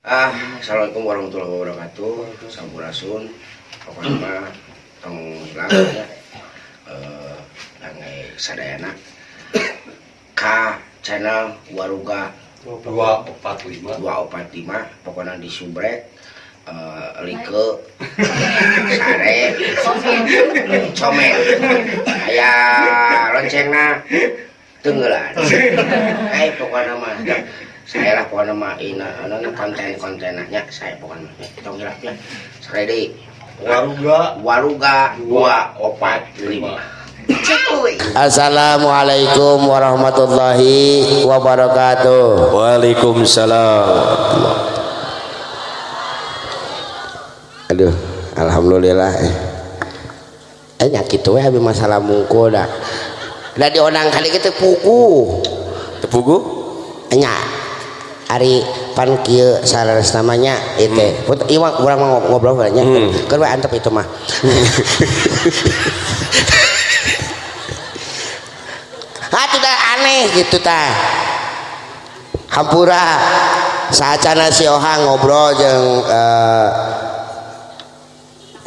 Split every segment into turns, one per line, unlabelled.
Ah, Assalamualaikum warahmatullahi wabarakatuh Sampurasun Pokoknya Tong Hilang eh, Langai Sadayana K channel Waruga
245
245 Pokoknya di Subrek Uh, like sare comel saya loncengna tenggelam eh pokoknya mah saya lah pokoknya mah ina anu nah, konten kontennya saya pokoknya kita kira ya seredi
waruga
waruga dua opat lima
Assalamualaikum warahmatullahi wabarakatuh.
Waalaikumsalam.
Aduh, alhamdulillah. Eh, eh nyakit tuh eh, habis masalah mungkul dah. Dah diundang kali kita pukul
Pugu?
Nyak. Ari pan kieu namanya itu hmm. Put, iwa iya, kurang mau ngobrol banyak
hmm.
kan antep itu mah ah tidak aneh gitu ta hampura sacana si Ohang ngobrol jeung uh,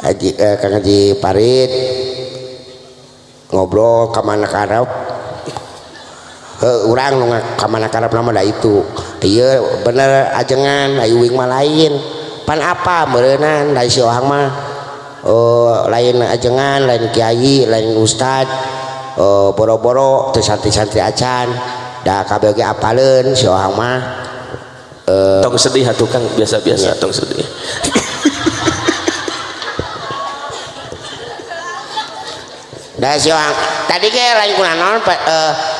eh, Haji, eh, Kang Haji Parit ngobrol kemana ke urang menga kammana- lama itu bener ajenganma lain pan apa mereanma oh, lain ajengan lain Kyyi lain Uusta oh, boro-boroi-santri acan kabel apa eh,
tong sedih
hattukang biasa-biasang sedihang tadi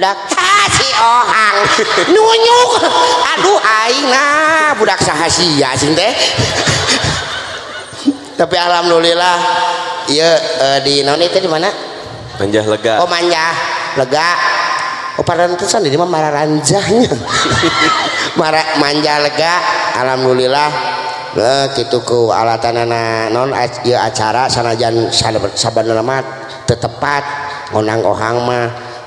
dak aduhdak sah tapi alhamdulillah ya eh, di non itu di mana
lega
oh, lega ma ranjangnya manja lega Alhamdulillah eh, gituku alatan non acara sanajanbarmattetepat konang oang mah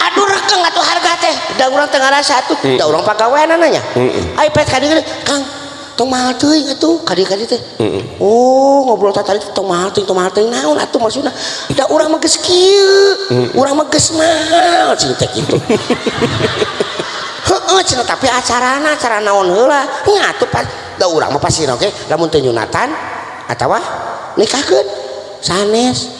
aduh harga teh udah ulang tengara satu ubrol u u tapi acara na udah u namun atau kaget sanes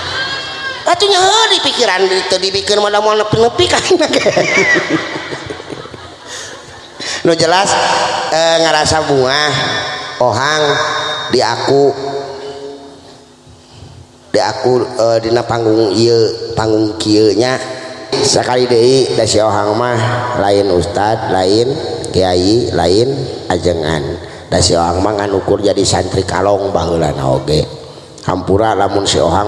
nya dikiran dikir mala- lo jelas eh, ngerasa bunga Ohang dia aku diakuldina eh, panggung panggungnya sekali Deomah lain Ustad lain Kyai lain ajenganukur jadi santri kalong bangunan oke hampura namunmun seohang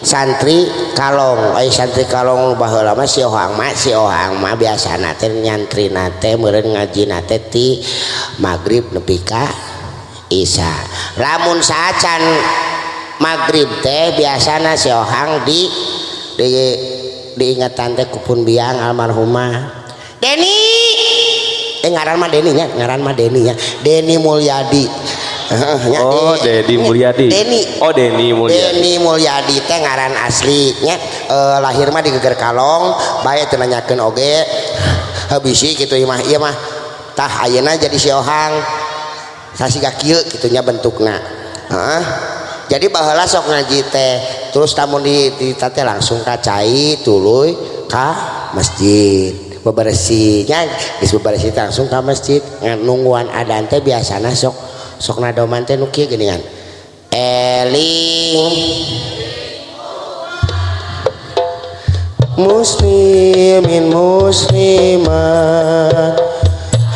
santri kalong eh, santri kalong bahwa lama sioang Sio biasa na nyatri nate mere ngaji nati magribpika Isa Rammun sa can magrib teh biasa naohang di diingat tante kupun biang almarhumah Deni eh, Deni Mulyadi jadi
oh, oh,
Mulia ngaran aslinya eh, lahir mah di gegerkalong bay tenanyakan Oge habisi gitumahiya mah tak jadi siohang sasi kaki gitunya bentuknya jadi bahlah sok ngaji teh terus tam ditete langsung kaca tulu Ka masjid bebersihinyaberih langsungkah masjidungguan adaante biasanya sok sok nado teh nu kieu kan. eling muslimin muslimat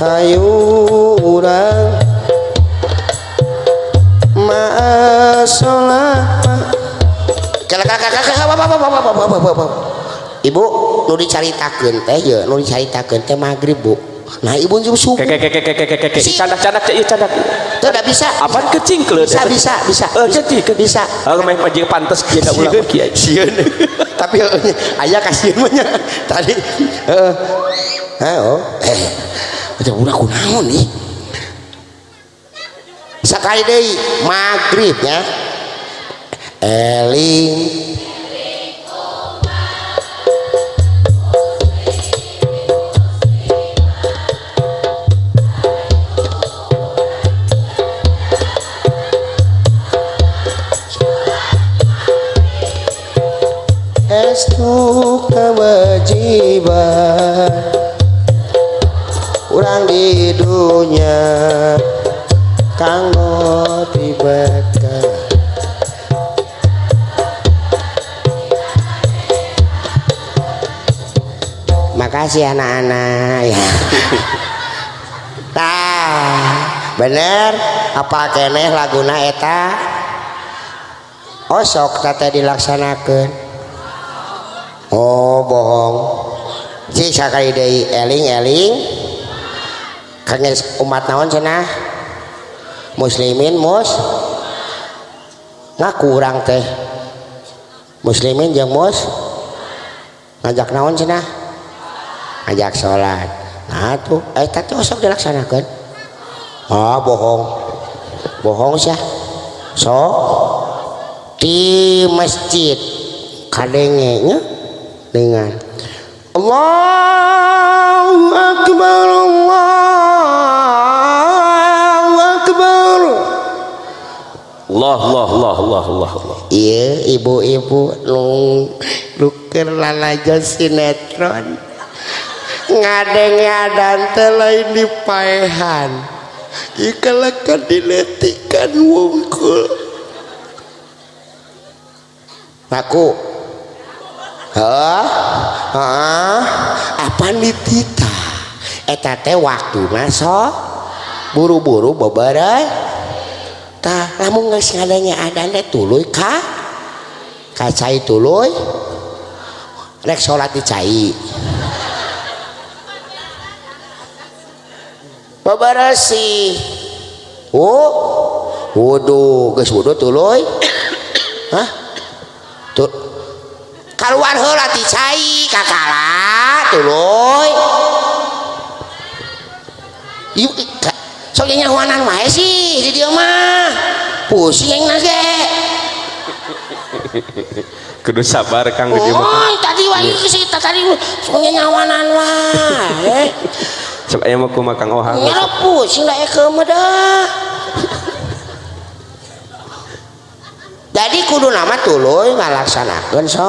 hayu urang Ibu, ibu cari dicaritakeun teh ya cari dicaritakeun teh magrib bu nah ibu jam subuh
kek kek kek kek kek kek candak candak cek iya, candak
tidak bisa
apa kecing kele
bisa bisa bisa
eh jadi
bisa
eh main aja pantas dia tidak ulang kiai
sieun tapi oh, ayah kasih banyak tadi eh, eh oh eh udah udah kunaon nih sekali deh ya. eling estu kewajiban kurang di dunia kanggo dibekal makasih anak-anak ya nah bener apa keneh laguna eta osok tata dilaksanakan Oh, bohong umat tahun muslimin nah kurang teh muslimin je ngajak naon ngajak salat tuh eh, dilaksan ah, bohong bohong so di masjidkadangnya dengar Allahu Akbar Allahu Akbar
Allah Allah Allah Allah Allah Allah
iya ibu-ibu nung luker lalajan sinetron ngadeng ngadan telah ini paehan ikalakan diletikan wongkul aku Hah? Hah? Apa nih tita? Eta teh waktu masuk buru-buru beberai. Tah, kamu nggak sengadanya ada nih tuluy kah? itu tuluy? Rek cai? dicai. sih. Oh, wudhu, guys wudhu tuluy. Hah? Tuh, keluar hela dicai kakala tuloy yuk soalnya yang nyawanan wae sih di dia mah pusing yang nage
kudu sabar kang di dia mah
tadi wae sih tadi soalnya yang nyawanan wae
Coba yang aku makan kang ohang
nyerap pusing da keumedah jadi kudu nama tuloy ngalaksanakan so.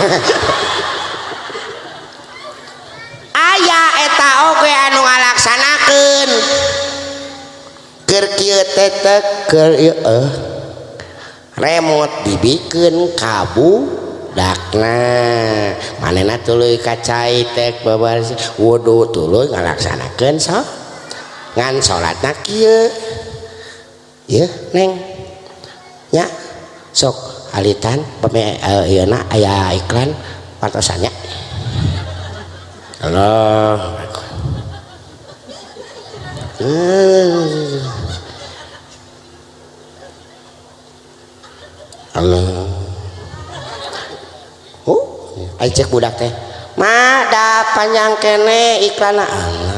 ha ayaah eta oke anu ngalaksanakan keciltete eh. remote dibikin kabu dakna manenna tulu kacai tek baba wdhu tu ngalaksanakan so ngan salat na iya nengnya soku alitan peme uh, eh, iana ayah iklan pantosannya Allah hmm. Allah oh uh, ayo cek budak teh ma da panjang kene iklan Allah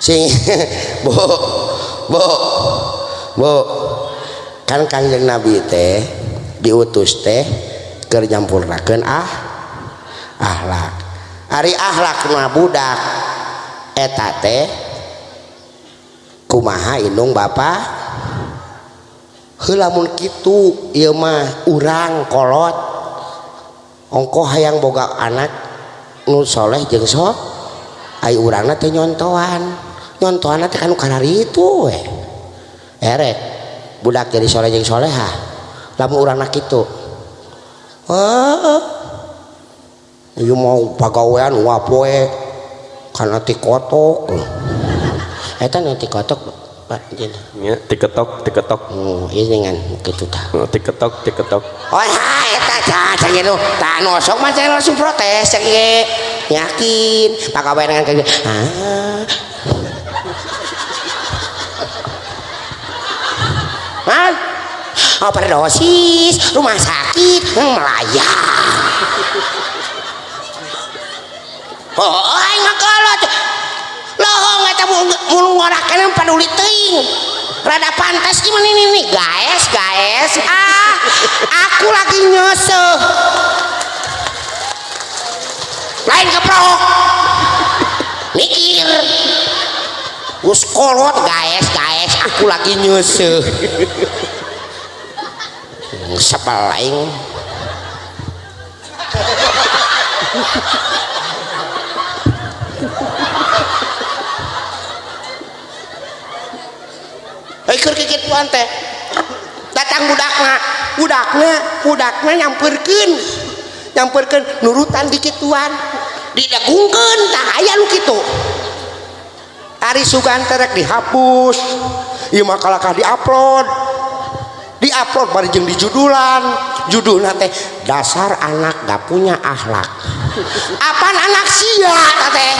sing kan kanjeng nabite diutus tehkernyampur raken ah alak Har akhlakbudah eteta kumaha inung balamun il urangkolot ongko hayang boga anaksholeh jeng so ay urangna penyontoan nyontohan teh kan kana itu we erek budak jadi soleh jeung soleha lamun urang nak itu Ieu mau pagawean wapoe kana ti kotok. Eta nu ti kotok
Ya, tiketok tiketok.
Oh, ini iya kan gitu dah
Oh, tiketok tiketok.
Oh, ya eta cah cah gitu. tak nosok mah saya langsung protes cek Yakin pagawean dengan kayak ah Hah? Kan? Overdosis, rumah sakit, hmm, melayang. Oh, ngekolot. Lohong eta mulu ngorakeun peduli teuing. Rada pantas gimana ini nih, guys, guys. Ah, aku lagi nyose Lain keprok. Mikir. Us kolot guys aku lagi nyusuh. Sepelaing. Ikur eh, kikit puan teh. Datang budaknya budaknya budaknya nyamperkeun. Nyamperkeun nurutan dikit tuan. Didagungkeun tak aya lu gitu Ari sugan terek dihapus ieu mah kalakah diupload diupload bari jeung di judulan judulna teh dasar anak gak punya akhlak apa anak sia teh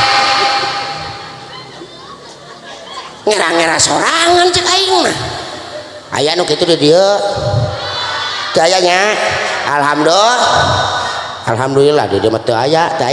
Ngira-ngira sorangan cek aing mah aya nu kitu di dieu alhamdulillah alhamdulillah dia dieu mah teu aya teu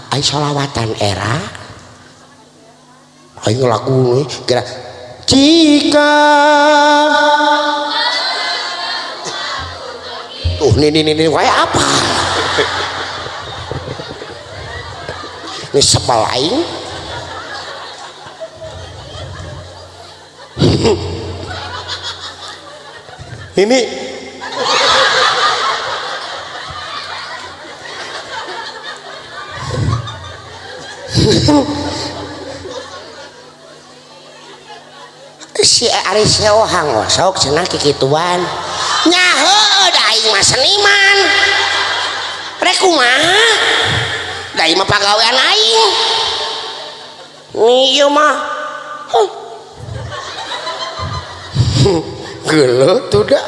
Ayo sholawatan era ayo lagu ya. Kira jika tuh nih nih nih kayak apa ini sepal aing ini si Aris Yohang sok cenah kikituan nyaho da aing mah seniman rek kumaha da mah pagawean aing nih mah gelo tuh dak,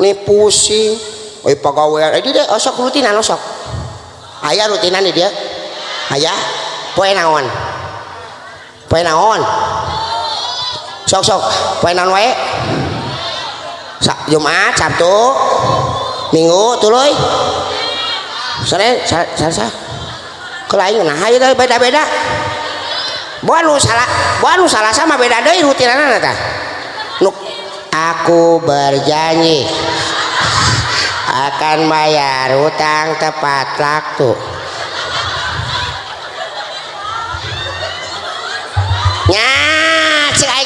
nih pusing oi pagawean aja eh, deh osok rutinan sok, ayah rutinan deh dia ayah poe naon poe naon sok sok poe naon wae Sa Jumat Sabtu Minggu tuluy Senin Selasa kelain nah ayo teh beda-beda buat nu salah buat nu salah sama beda deui rutinana tah nu aku berjanji akan bayar utang tepat waktu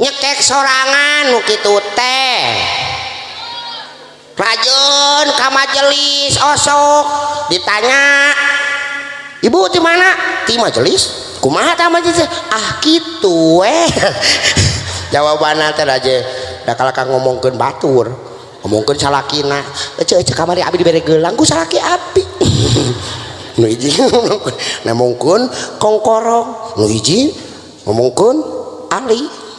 nyekek sorangan gitu teh rajun kamar jeli osok ditanya ibu di mana di majelis kumaha tama majelis ah gitu eh jawabannya nanti aja dah kalau kang ngomongkan batur ngomongkan salakina ece ece kamari abi diberi gelang ku salaki abi nu izin ngomongkan kongkorong nu izin ngomongkan ali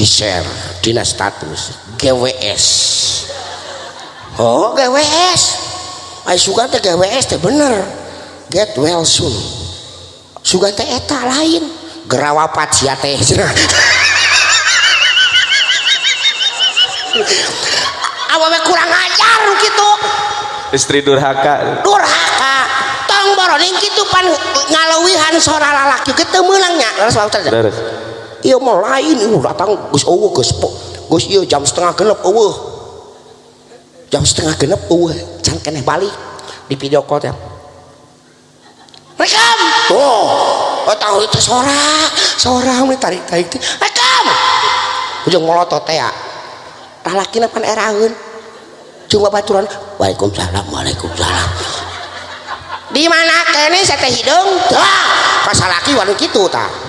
di share dina status GWS oh GWS ay suka teh GWS teh bener get well soon suka teh eta lain gerawapat sia teh awewe kurang ajar gitu
istri durhaka
durhaka tong boroning gitu pan ngalawihan seorang lalaki ketemu langnya
terus
Iya mau lain uh, oh, datang gus owo gus po gus iya jam setengah genep owo jam setengah genep owo jangan kena balik di video call ya rekam tuh oh, oh tahu itu sora sora ini tarik tarik rekam ujung melotot ya lalaki napan erahin cuma baturan waalaikumsalam waalaikumsalam di mana kene sate hidung dah kasalaki walu gitu tak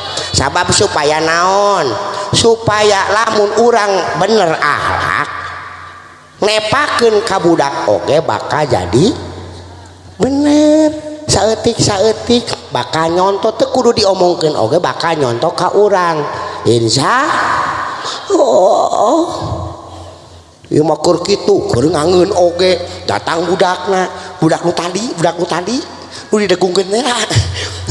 sabab supaya naon supaya lamun urang bener ahangepaken ka budak Oke bakal jadi beneretiketik bakal yontot dio Oke bakal yonto Karangun Oke datang budak budakmu tandi budakmu tadidi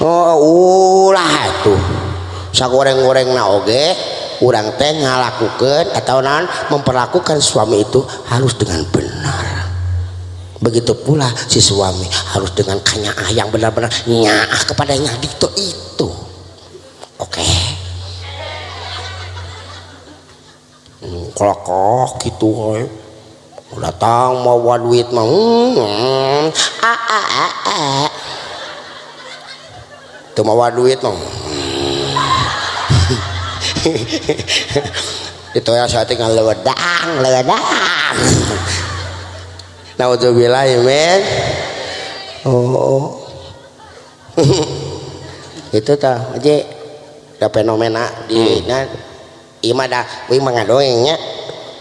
Oh ulah itu, sa goreng-goreng na oge kurang teh ngalakukeun atau non memperlakukan suami itu harus dengan benar begitu pula si suami harus dengan kanyaah yang benar-benar nyaah kepadanya gitu itu oke okay. hmm, gitu woy. Eh. datang mau buat duit mau hmm, hmm, ah, ah, ah, ah tuh mau duit no itu ya saya tinggal ledang bilang, ya men oh itu tah aja ada fenomena di nah ima dah wi mengadoengnya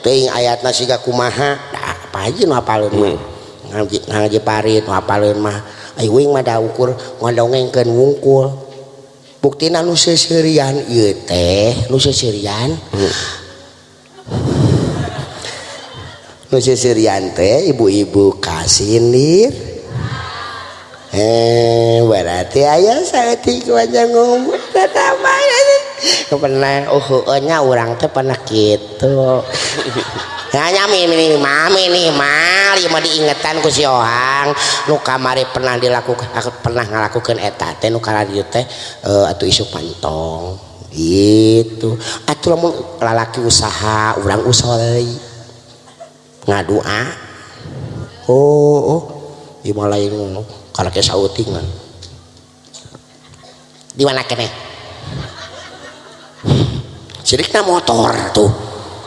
ting ayatna siga kumaha apa aja nu hapaleun mah hmm. ngaji ngaji parit nu hapaleun mah Kh wing maukur ngodogeng ke wungkul buktinan lu sirian y lurian nuante ibu-ibu kasih eh, he berarti ayam saat aja ngo oh, uhnya oh, orang te pernah gitu nya mau diingatanang kamari pernah dilakukan pernah melakukan eteta teh eh, atau isu pantong gitu Atuhlah mau lalaki usaha ulang usaha ngadua ciriknya mau tuh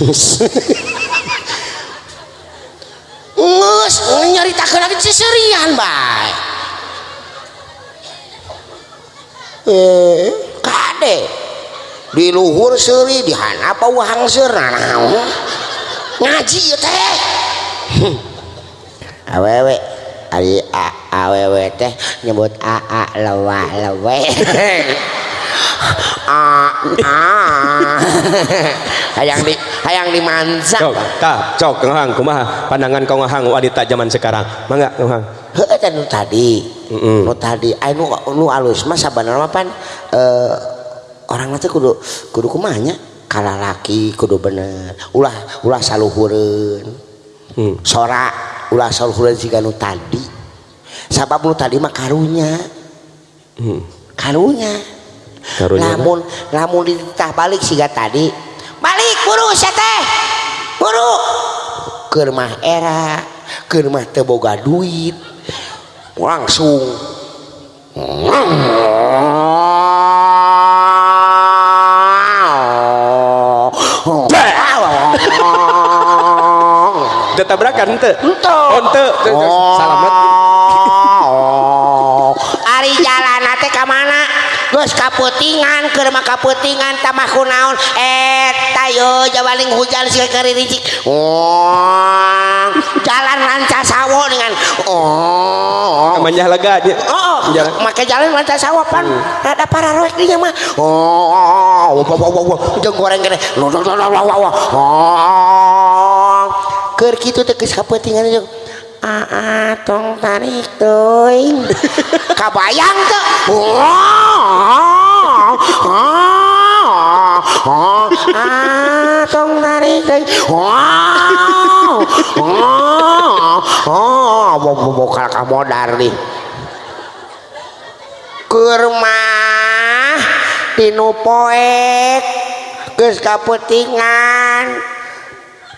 ngus nyaritakan lagi ceserian baik eh kade di luhur seri di apa wahang ser nah, nah, nah. ngaji ya, teh awewe awewe teh nyebut aa lewa lewe Ah, ah. hayang di hayang dimansa
cok ta cok ngahang kumaha pandangan kau ngahang wanita zaman sekarang mangga ngahang
heeh teh kan tadi
heeh
nu tadi ai nu alus mah sabenerna mah pan eh orang teh kudu kudu kumanya kala laki kudu bener ulah ulah saluhureun
mm.
sora ulah saluhureun siga nu tadi sabab nu tadi mah karunya
mm.
karunya lamun lamun ditah balik siga tadi balik buru sete buru ke rumah era ke rumah teboga duit langsung
tabrakan
ente
ente
selamat ari jalan nate ke mana geus llamada ke maka Kaputingan Tamahnaon eto ja hujan jalan
ran sawwonanget
maka
jalan
sawpanrada para go kita teis kainganuk Aa tong tarik doy kabayang tuh oh, oh, oh, tong tarik doy wow oh mau buka kamodar nih kurma tinu poek geus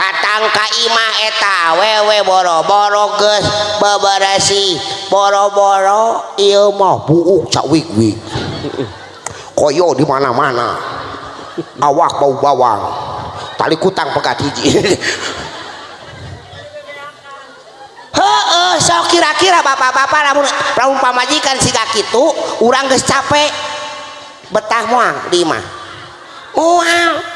ang kaimaeta wewe boroborobaraasi boro-boro ilmo koyo di mana-manawak bawangtali kutang pekatiji so kira-kira ba ram raung pamajikan sikak itu urang ge capek beangmuang dima uang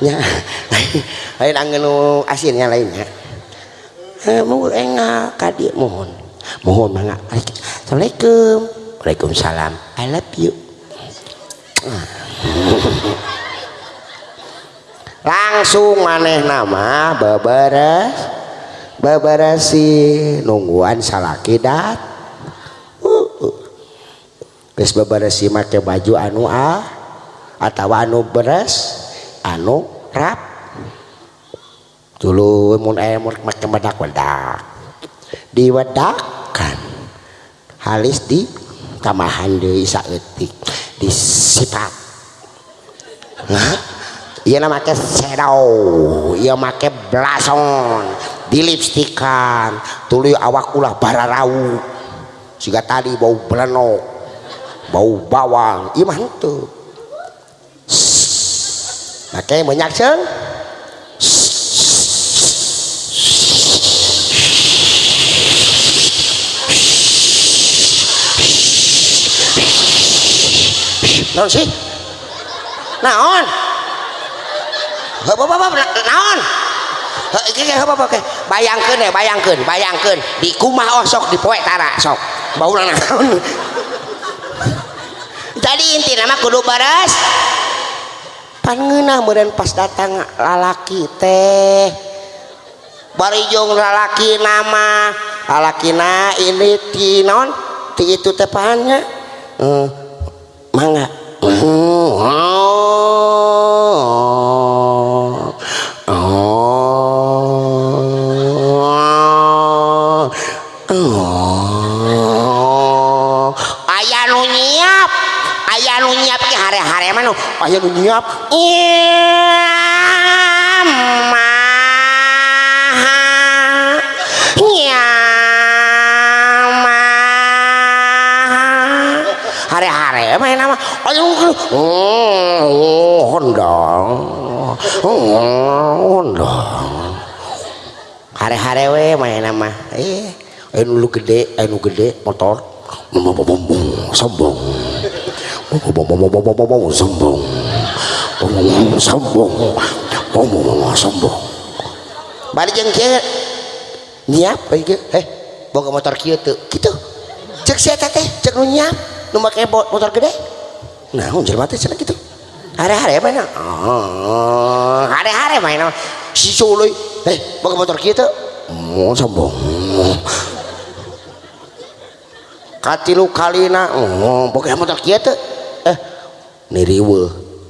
nya lain angenu asinnya lainnya eh, mau enggak kadi mohon mohon mangga assalamualaikum waalaikumsalam I love you langsung maneh nama babaras, babarasi nungguan salaki dat uh, uh. Bes make baju anu a ah, atau anu beres anu rap dulu mun ayam macam bedak wedak diwedakkan halis di tamahan di saeutik disipat iya nama make shadow iya make blason dilipstikan tuli awak ulah bararau siga tadi bau belenok bau bawang iya mantep là các em phải nhặt sớm Nói xí Nào on Hơ bóp bóp bóp Nào on Hơ cái cái hơ bóp bóp cái Bayang ke này bayang ke Bayang ke Di kumah osok di poek tara sok Bau nang naon Jadi intinya mah kudu baras bulan pas datang lalaki teh barijung lalaki nama palananon tiitu tepanannya eh, manga uh hiện của nhấp mà nhà mà hà rẻ hà rẻ mày lắm ôi hôn đỏ hôn đỏ hari-hari we main nama eh enu lu gede enu gede motor sombong sombong sombong sombong sombong sombong sombong balik yang kia nyiap aja eh, eh bawa motor kia tuh gitu cek si teh cek nu nyiap nu bot motor gede nah unjel mati cina gitu hari-hari ya, mana oh hari-hari mana si soloy eh bawa motor kia tuh mau oh, sombong katilu kalina oh boga motor kia tuh eh niriwe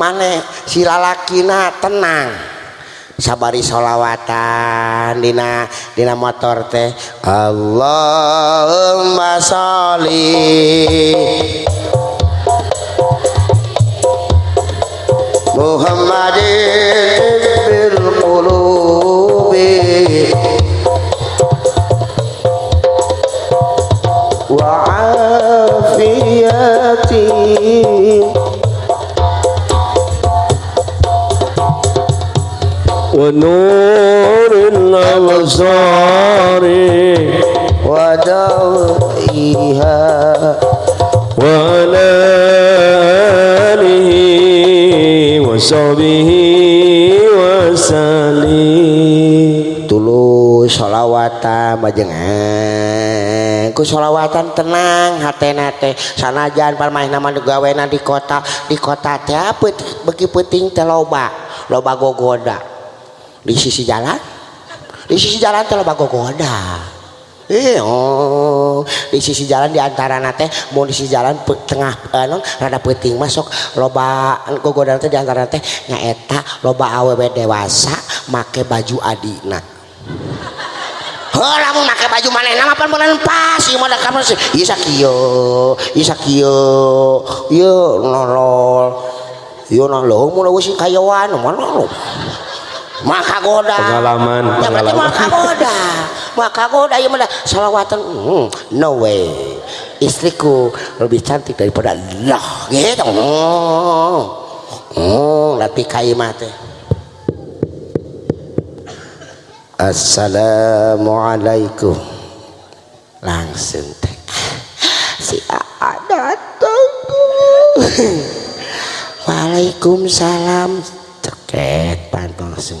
maneh silalakina tenang sabari sholawatan Dina Dina motor teh Allahumma sholli Muhammadin
penuru waha
tulus sholawatan majenganku sholawatan tenang ht- sanajan bar main namadugawenna di kota di kota Japut begitugi puting teloba loba gogodak di sisi jalan di sisi jalan telah bagogoda Iya, eh, oh. di sisi jalan diantara nate mau di sisi jalan pe, tengah eh, non, rada peting masuk loba itu di diantara nate nyaeta loba aww dewasa make baju adina Hela mau pakai baju mana nama pan bulan pas iya mah kamu sih iya sakio iya sakio yo nolol iya nolol mau lagu sih kayawan mau nolol maka goda
pengalaman
ya,
pengalaman
maka goda maka goda ya mana salawatan hmm, no way istriku lebih cantik daripada Allah gitu oh, hmm, lebih hmm, latih kalimat Assalamualaikum langsung teh si ada tunggu Waalaikumsalam ceket pantang langsung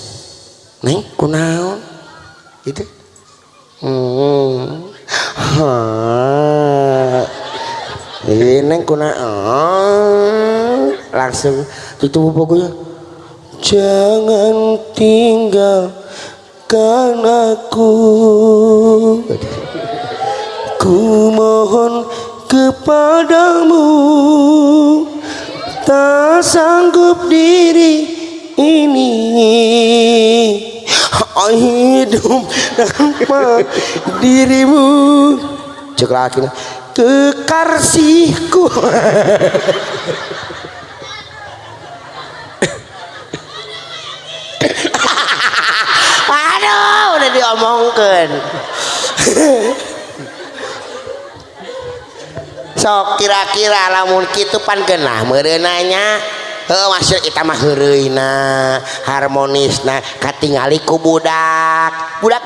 Neng kunaon? Gitu. Hmm. Ha. Ini neng kunaon? Langsung tutup pokoknya. Jangan tinggal kan aku. Ku mohon kepadamu tak sanggup diri ini hidup tanpa dirimu cek lagi kekasihku aduh udah diomongkan sok kira-kira lamun kitu pan genah merenanya punya termasuk kitamahna harmonis nahkati ngaiku budak budak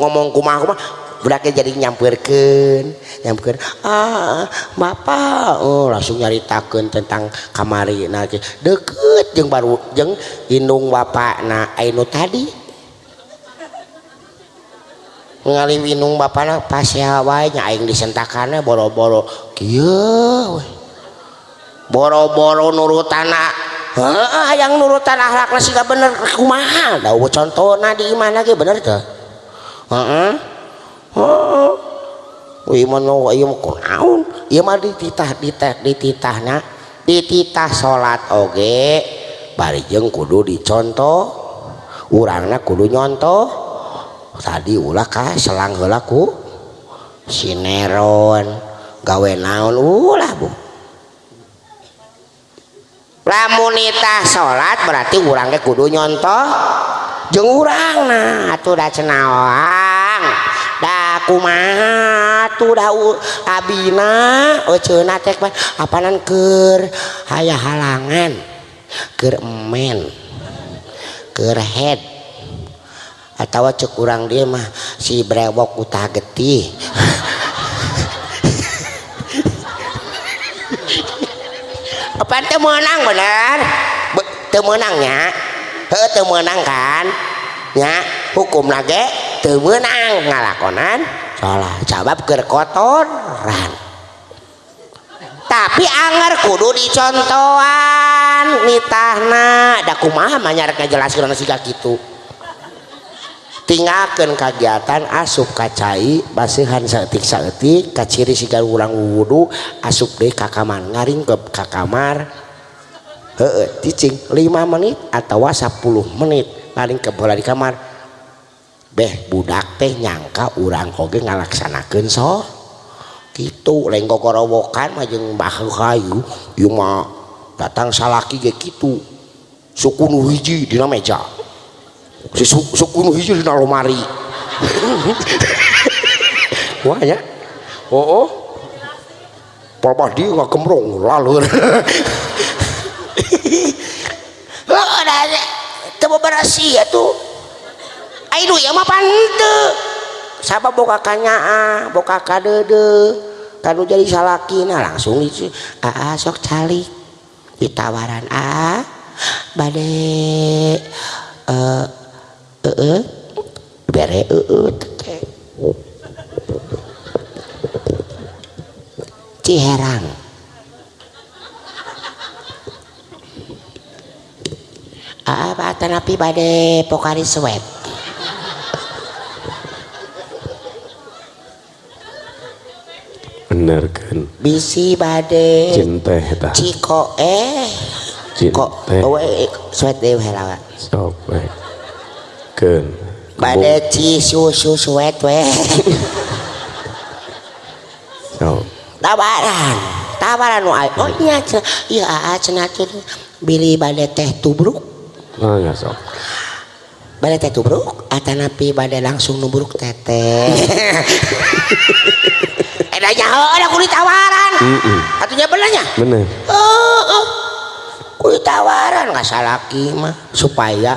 ngomong kuma akumah jadi nyampirkennyam ah Bapak Oh langsung nyaritaken tentang kamar na deket jeng baru jeng binung ba nau tadi ngalim binung Bapaklah pas Hawa nyaing disentakan bolro-bolo Ky wei di boro-boro nur tan yang nur tanah bener aku mahal di benertahtah ditah salat okebalikjeng kudu diconto urangna kudu yonto tadi lahkah selanglaku sineron gawe naun ulah Bu rammunita salat berarti ulangnya kudu yonnto jeng urangna atau udah cenawan da kuma kabina ona oh, tek apanan ke haya halangan kemen ke head atau cu kurangrang dia mah si brebokkutage getti ang ner betemenangnya petemenangkan ya hukum lagi temmenang ngalakonanlah jawab gerkotoran tapi anger kudu dicontoan ni jelaskap gitu tinggal tinggalken kagiatan asup kacai basean sattik saktik kacirri sigar urang wudhu asup deh ka kamar ngaring ke ka kamar 5 menit atau was 10 menit naring kebola di kamar deh budak teh nyangka urang koge ngalaksanaken so gitu lenggok korowokan majeng baku kayu Yuma datang salahki gitu suku wiji di meja si sepuluh hiji di lemari wah ya oh, oh. Pak dia nggak kemrong lalu oh nah coba berasi ya tuh ayo ya mah pante siapa boka kanya ah, boka kadede kalau jadi salaki nah langsung itu ah sok calik ditawaran ah bade eh uh, eh bere Ciherang Apa tanapi pada pokari sweat?
bener kan
bisi bade.
cinta eta
ciko eh
cinta
eh, sweat dewe lawan
sok
dimasakken badeci susu suet we
so.
tawaran tawaran wae oh iya iya cenah bili bade teh tubruk
oh ya sok
bade teh tubruk atanapi bade langsung nubruk teteh ada eh, nyaho oh, ada kulit tawaran
mm -mm.
atunya benernya
bener
oh, oh, kulit tawaran nggak salah mah supaya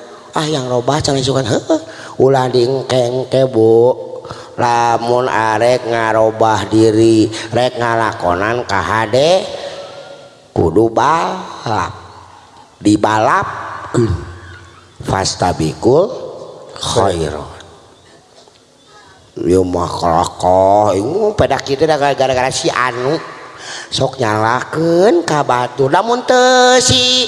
ah yang robah can keng kebo lamun arek ngarba diri rek ngalakonan kahdek kudu bal di balap fast bikulhogara-gara-gara si anu sok nyalaken ka batu lamun te si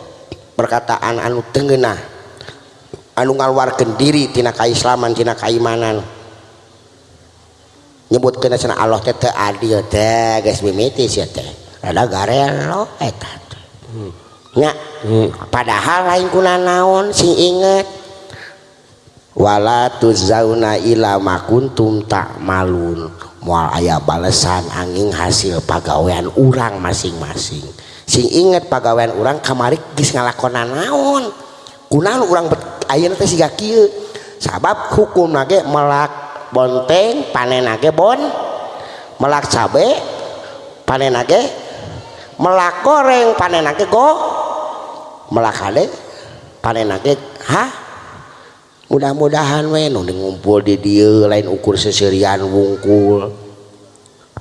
punya perkataan anu tengena anungalwar diritina kaislamantina kaimanan nyebut Allah padahal naon sing ingetwala malun mua aya balesan angin hasil pagawaan urang masing-masing punya inget pegawaian- urang kamari gi ngalakan naun u sa hukum meak bonteng panen bon melak cabe panen mereng panen koken ha mudah-mudahan we ngupul lain ukur serian wungkul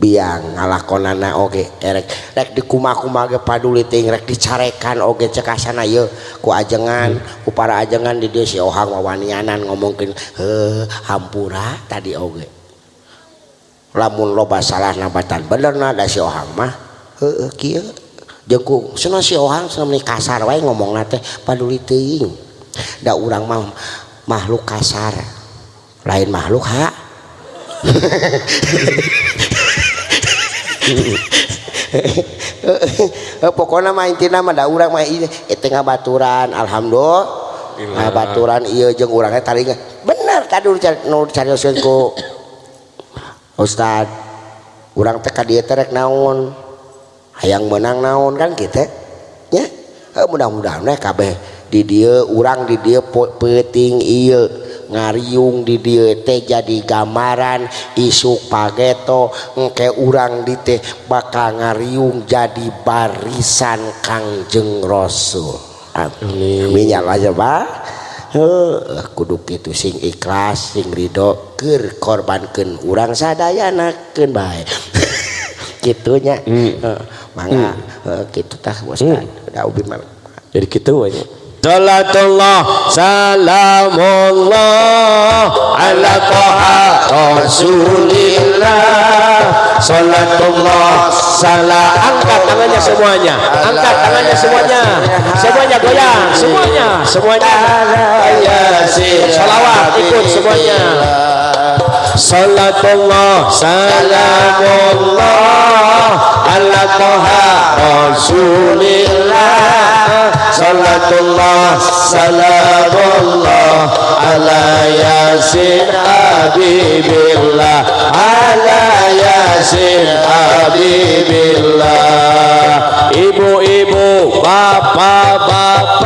punya ngalakonanage er di kumaku mag paduliting rekcarekan oge cekasan ku ajengan ku para ajengan did sihang wawanianan ngomongkin he hampura tadi oge lamun loba salah nabatan bener ada siohang mah jenggung sio kasar wa ngomong teh paduli ndak urang mau makhluk kasar lain makhluk ha he pokok na maintina man urang main itu itu nga baturan alhamdullah nga baturan iya jeng urangnya tarnya bener kadurngko ostad urang teka dia terek naon ayaang menang naon kan kita ya mudah-muda eh kabeh di dia urang di dia peting ngaium didte jadigamaran isuk pagetoke urang ditik bakal ngaryium jadi barisan kang jengroso minyak aja Pak kudu gitu sing ikhlas sing ridhoger korban ke urang sad anakken bye gitunya mana gitu taks
jadi gitunya Salatullah Salamullah Ala Toha Rasulillah Salatullah Salam Angkat tangannya semuanya Angkat tangannya semuanya Semuanya goyang Semuanya Semuanya Salawat ikut semuanya Salawat ikut semuanya Salatullah Salamullah Ala Taha Rasulillah Salatullah Salamullah Ala Yasin Habibillah Ala Yasin Habibillah Ibu-ibu Bapak-bapak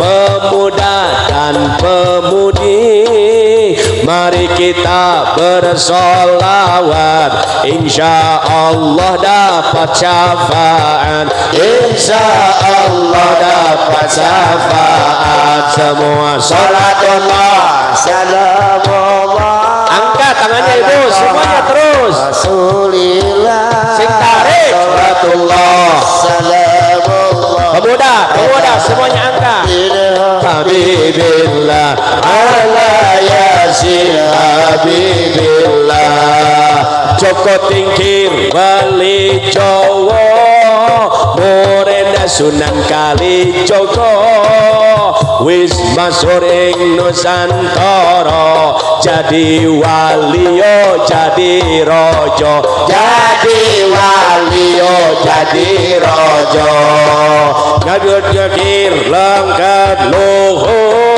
Pemuda dan pemudi mari kita bersolawat insya Allah dapat syafaat insya Allah dapat syafaat semua sholatullah
salamullah
angkat tangannya ibu semuanya terus
Rasulillah
sing tarik sholatullah
salamullah
pemuda pemuda iya. semuanya angkat iya. Habibillah ala yasin Habibillah Joko Tingkir Bali cowok Sunan Kali Joko Wis Masuring Nusantara Jadi Walio Jadi Rojo Jadi Walio Jadi Rojo Ngadut-ngadir Lengkap Luhur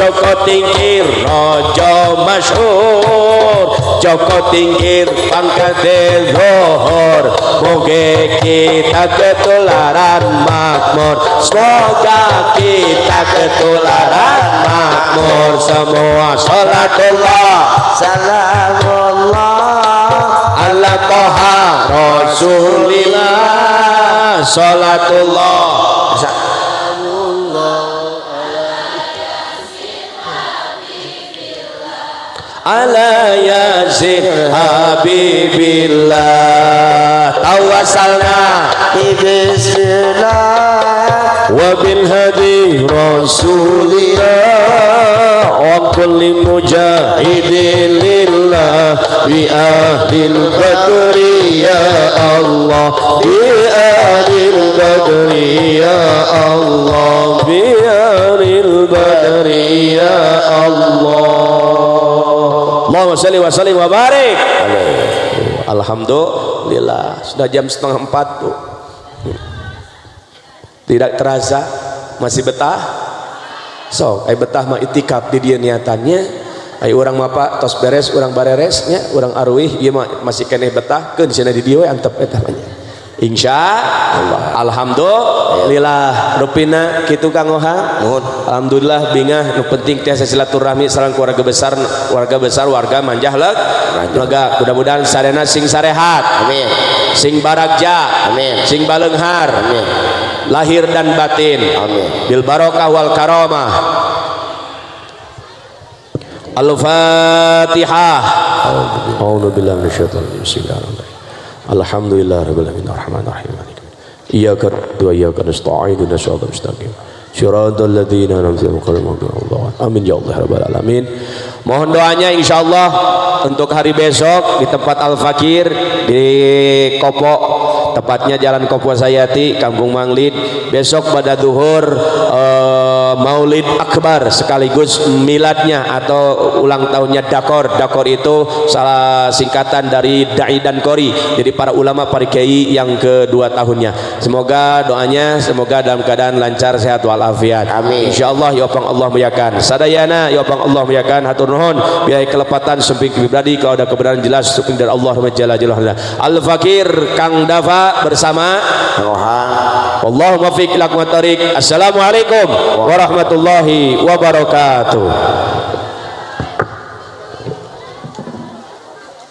জগতিঙ্গের রজ মশোর জগতিঙ্গের পঙ্কদের ভোহর ভোগে কে তাকে তোলার মাকমর স্বগা কে তাকে তোলার মাকমর সমোয়া সলাতুল্লাহ
সালামুল্লাহ
আল্লাহ কহা রসুলিলা সলা সলাতুল্লাহ على ياسر حبيب
الله توسلنا بسم الله
وبالهدي رسول الله وكل مجاهد لله بأهل البدر يا الله بأهل البدر يا الله بأهل البدر يا الله Allahumma salli wa sallim wa barik Alhamdulillah sudah jam setengah empat tuh tidak terasa masih betah so ay eh, betah mah itikaf di dia niatannya ay orang mapa tos beres orang bareresnya orang arwih dia mah masih kene betah ke di sana di dia antep etanya Insya Allah. Alhamdulillah. Rupina kitu Kang Oha. Alhamdulillah bingah nu penting tiasa silaturahmi sareng keluarga besar, warga besar, warga manjah leg. Lega mudah-mudahan sarena sing sarehat.
Amin.
Sing barakja.
Amin.
Sing balenghar.
Amin.
Lahir dan batin.
Amin.
Bil barokah wal karomah. Al-Fatihah. A'udzu billahi minasyaitonir rajim. Alhamdulillah rabbil alamin arrahmanir rahim. Iyyaka wa iyyaka nasta'in ihdinas siratal mustaqim. Siratal ladzina an'amta 'alaihim Amin ya Allah rabbal alamin. Mohon doanya insyaallah untuk hari besok di tempat Al Fakir di Kopok tepatnya Jalan Kopuasayati Kampung Manglid besok pada duhur uh, Maulid Akbar sekaligus miladnya atau ulang tahunnya Dakor Dakor itu salah singkatan dari Da'i dan Kori jadi para ulama para kiai yang kedua tahunnya semoga doanya semoga dalam keadaan lancar sehat walafiat
amin
insyaallah ya Allah muliakan sadayana ya Allah muliakan hatur nuhun biaya kelepatan sumping kibradi. kalau ada kebenaran jelas sumping dari Allah Jalla Jalla Al Fakir Kang Dafa bersama Allahumma fiq tarik. Assalamualaikum warahmatullahi wabarakatuh.